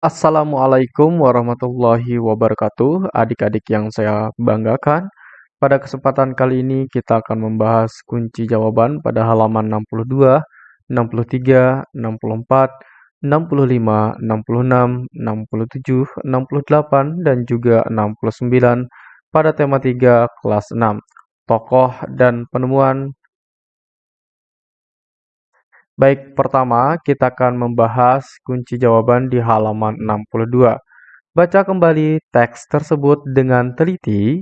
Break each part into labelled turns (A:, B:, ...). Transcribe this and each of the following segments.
A: Assalamualaikum warahmatullahi wabarakatuh, adik-adik yang saya banggakan. Pada kesempatan kali ini kita akan membahas kunci jawaban pada halaman 62, 63, 64, 65, 66, 67, 68, dan juga 69 pada tema 3 kelas 6, tokoh dan penemuan Baik, pertama kita akan membahas kunci jawaban di halaman 62. Baca kembali teks tersebut dengan teliti,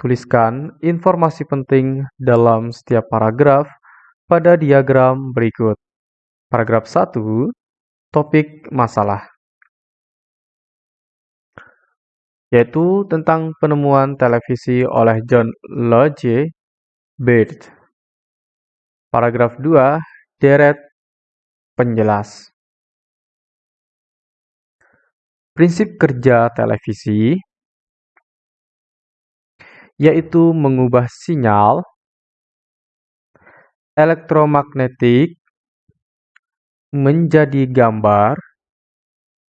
A: tuliskan informasi penting dalam setiap paragraf pada diagram berikut. Paragraf 1, topik masalah. Yaitu tentang penemuan televisi oleh John Logie Baird. Paragraf 2, deret Penjelas Prinsip kerja televisi yaitu mengubah sinyal elektromagnetik menjadi gambar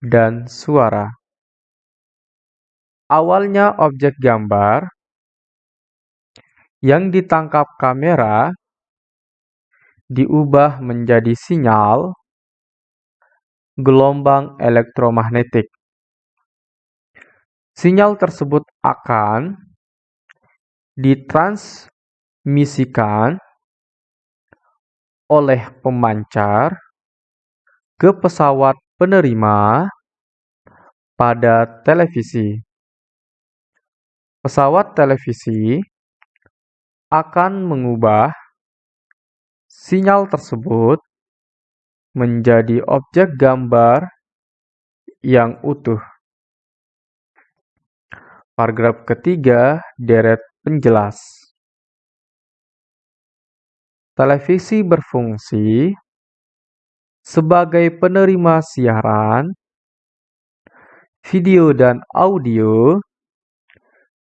A: dan suara. Awalnya objek gambar yang ditangkap kamera diubah menjadi sinyal gelombang elektromagnetik. Sinyal tersebut akan ditransmisikan oleh pemancar ke pesawat penerima pada televisi. Pesawat televisi akan mengubah Sinyal tersebut menjadi objek gambar yang utuh. Paragraf ketiga, deret penjelas. Televisi berfungsi sebagai penerima siaran, video dan audio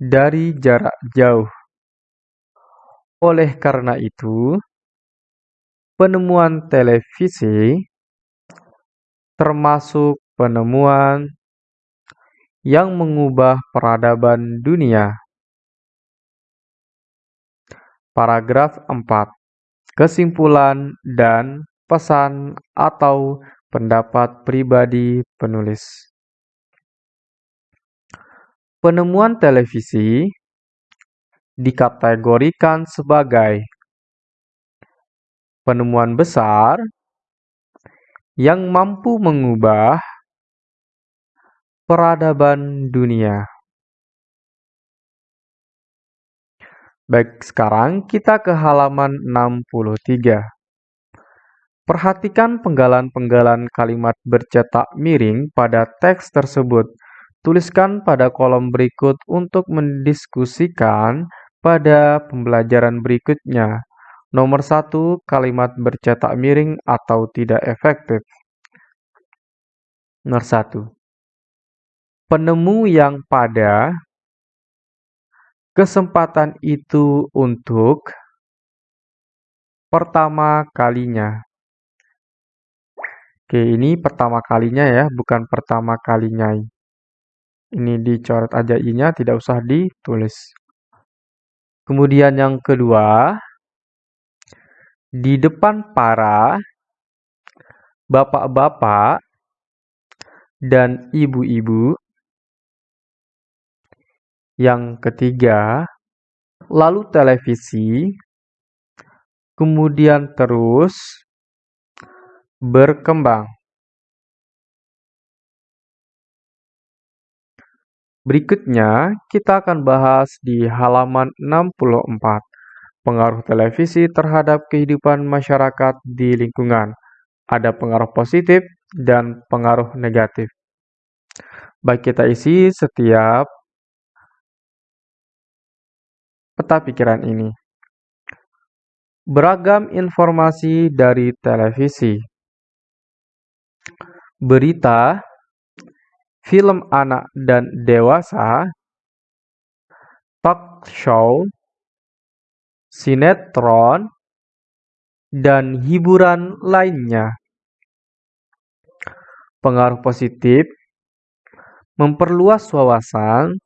A: dari jarak jauh. Oleh karena itu, Penemuan televisi termasuk penemuan yang mengubah peradaban dunia. Paragraf 4. Kesimpulan dan pesan atau pendapat pribadi penulis. Penemuan televisi dikategorikan sebagai penemuan besar yang mampu mengubah peradaban dunia. Baik, sekarang kita ke halaman 63. Perhatikan penggalan-penggalan kalimat bercetak miring pada teks tersebut. Tuliskan pada kolom berikut untuk mendiskusikan pada pembelajaran berikutnya. Nomor satu, kalimat bercetak miring atau tidak efektif. Nomor satu, penemu yang pada kesempatan itu untuk pertama kalinya. Oke, ini pertama kalinya ya, bukan pertama kalinya. Ini dicoret aja i-nya, tidak usah ditulis. Kemudian yang kedua, di depan para bapak-bapak dan ibu-ibu. Yang ketiga, lalu televisi, kemudian terus berkembang. Berikutnya, kita akan bahas di halaman 64 pengaruh televisi terhadap kehidupan masyarakat di lingkungan. Ada pengaruh positif dan pengaruh negatif. Baik kita isi setiap peta pikiran ini. Beragam informasi dari televisi. Berita, film anak dan dewasa, talk show, sinetron, dan hiburan lainnya. Pengaruh positif memperluas wawasan,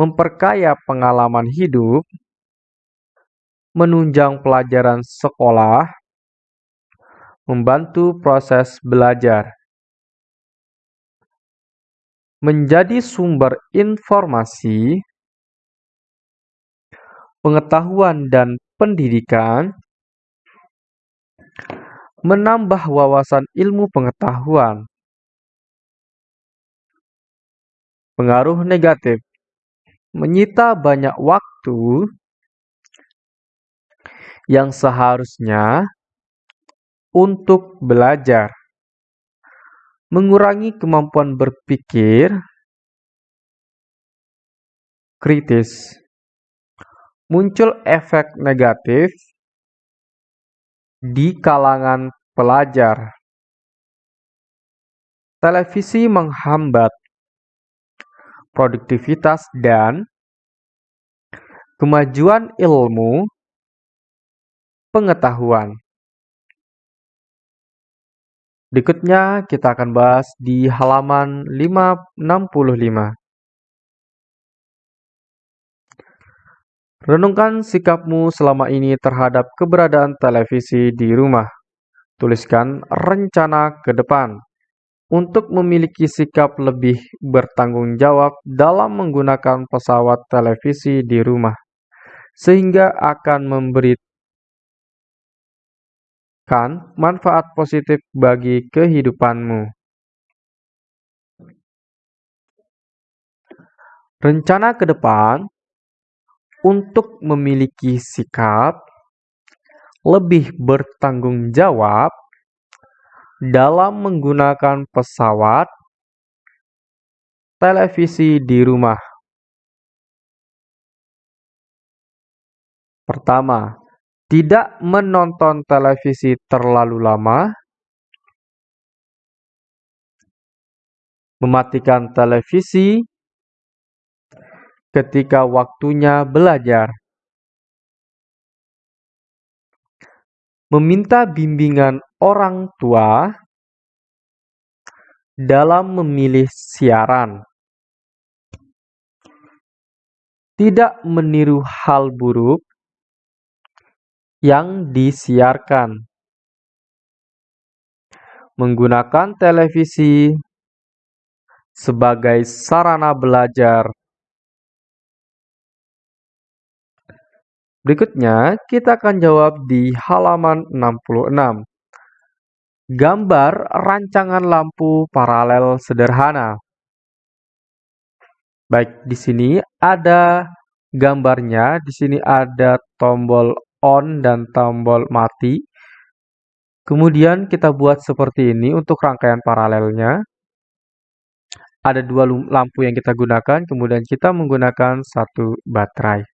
A: memperkaya pengalaman hidup, menunjang pelajaran sekolah, membantu proses belajar, menjadi sumber informasi, pengetahuan dan pendidikan, menambah wawasan ilmu pengetahuan. Pengaruh negatif. Menyita banyak waktu yang seharusnya untuk belajar, mengurangi kemampuan berpikir kritis, muncul efek negatif di kalangan pelajar. Televisi menghambat produktivitas dan kemajuan ilmu pengetahuan. Berikutnya kita akan bahas di halaman 565. Renungkan sikapmu selama ini terhadap keberadaan televisi di rumah. Tuliskan rencana ke depan untuk memiliki sikap lebih bertanggung jawab dalam menggunakan pesawat televisi di rumah, sehingga akan memberikan manfaat positif bagi kehidupanmu. Rencana ke depan untuk memiliki sikap lebih bertanggung jawab dalam menggunakan pesawat televisi di rumah. Pertama, tidak menonton televisi terlalu lama, mematikan televisi ketika waktunya belajar. Meminta bimbingan orang tua dalam memilih siaran. Tidak meniru hal buruk yang disiarkan. Menggunakan televisi sebagai sarana belajar. Berikutnya, kita akan jawab di halaman 66. Gambar rancangan lampu paralel sederhana. Baik, di sini ada gambarnya. Di sini ada tombol on dan tombol mati. Kemudian kita buat seperti ini untuk rangkaian paralelnya. Ada dua lampu yang kita gunakan, kemudian kita menggunakan satu baterai.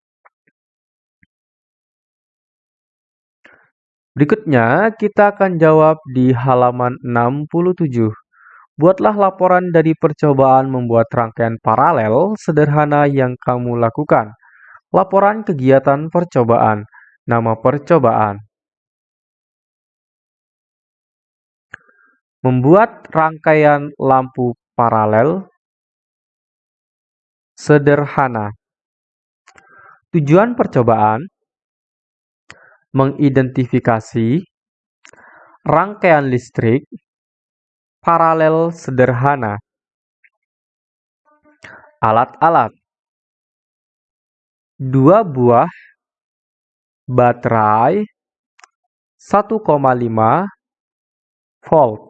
A: Berikutnya, kita akan jawab di halaman 67. Buatlah laporan dari percobaan membuat rangkaian paralel sederhana yang kamu lakukan. Laporan kegiatan percobaan. Nama percobaan. Membuat rangkaian lampu paralel sederhana. Tujuan percobaan mengidentifikasi rangkaian listrik paralel sederhana. Alat-alat. Dua buah baterai 1,5 volt.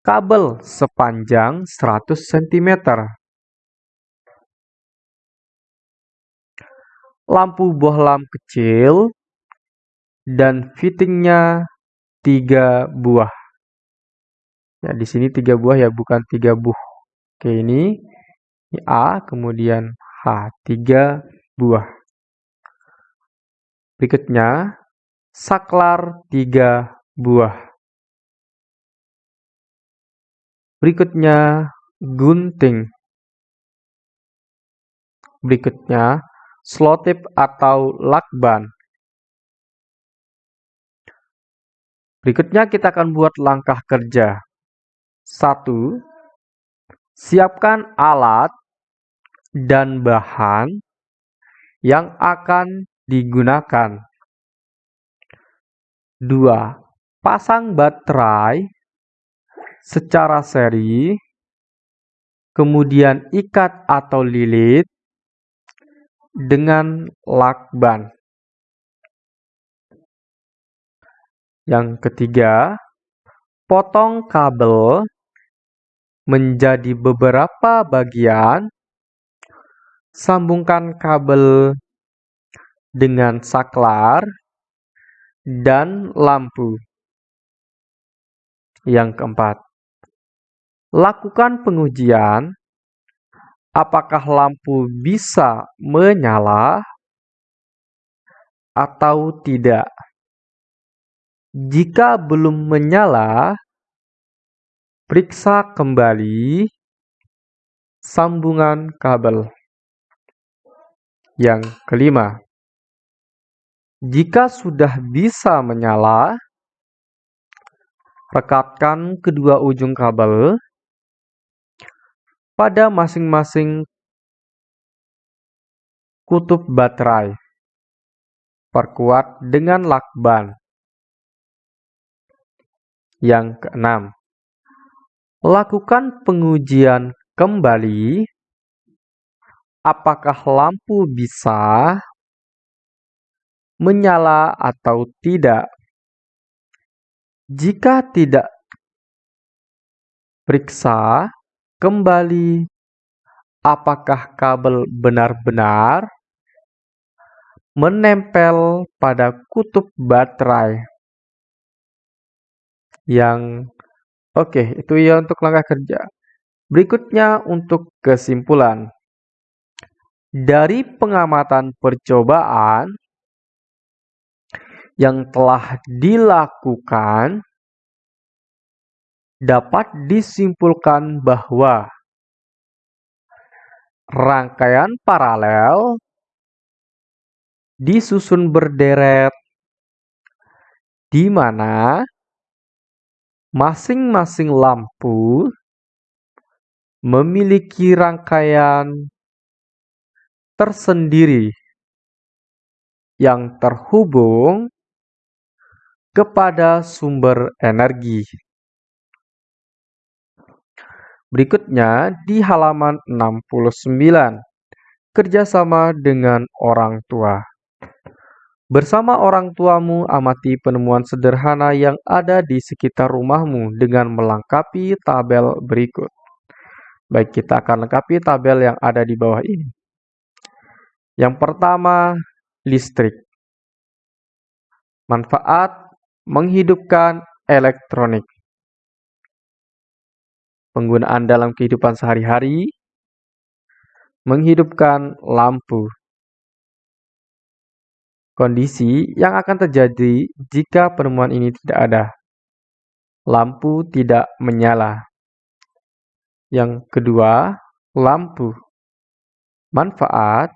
A: Kabel sepanjang 100 cm lampu bohlam kecil, dan fittingnya tiga buah. Ya, di sini tiga buah ya, bukan tiga buah. Oke, ini, ini A, kemudian H, tiga buah. Berikutnya, saklar tiga buah. Berikutnya, gunting. Berikutnya, Slotip atau lakban. Berikutnya kita akan buat langkah kerja. 1. Siapkan alat dan bahan yang akan digunakan. 2. Pasang baterai secara seri, kemudian ikat atau lilit dengan lakban. Yang ketiga, potong kabel menjadi beberapa bagian, sambungkan kabel dengan saklar dan lampu. Yang keempat, lakukan pengujian apakah lampu bisa menyala atau tidak. Jika belum menyala, periksa kembali sambungan kabel. Yang kelima, jika sudah bisa menyala, rekatkan kedua ujung kabel pada masing-masing kutub baterai. Perkuat dengan lakban. Yang keenam, lakukan pengujian kembali apakah lampu bisa menyala atau tidak. Jika tidak, periksa kembali apakah kabel benar-benar menempel pada kutub baterai yang oke, itu ya untuk langkah kerja. Berikutnya untuk kesimpulan. Dari pengamatan percobaan yang telah dilakukan dapat disimpulkan bahwa rangkaian paralel disusun berderet di mana Masing-masing lampu memiliki rangkaian tersendiri yang terhubung kepada sumber energi. Berikutnya di halaman 69, kerjasama dengan orang tua. Bersama orang tuamu, amati penemuan sederhana yang ada di sekitar rumahmu dengan melengkapi tabel berikut. Baik, kita akan lengkapi tabel yang ada di bawah ini. Yang pertama, listrik. Manfaat menghidupkan elektronik. Penggunaan dalam kehidupan sehari-hari menghidupkan lampu. Kondisi yang akan terjadi jika penemuan ini tidak ada. Lampu tidak menyala. Yang kedua, lampu. Manfaat,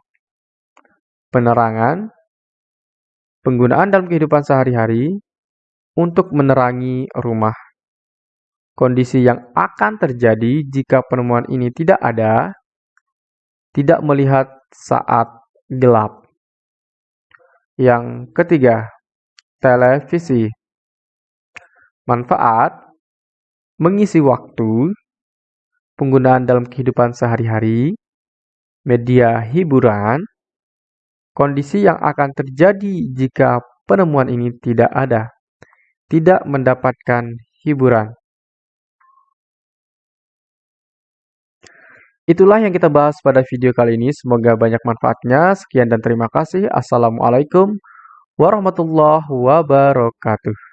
A: penerangan, penggunaan dalam kehidupan sehari-hari untuk menerangi rumah. Kondisi yang akan terjadi jika penemuan ini tidak ada, tidak melihat saat gelap. Yang ketiga, televisi. Manfaat mengisi waktu, penggunaan dalam kehidupan sehari-hari, media hiburan, kondisi yang akan terjadi jika penemuan ini tidak ada, tidak mendapatkan hiburan. Itulah yang kita bahas pada video kali ini. Semoga banyak manfaatnya. Sekian dan terima kasih. Assalamualaikum warahmatullahi wabarakatuh.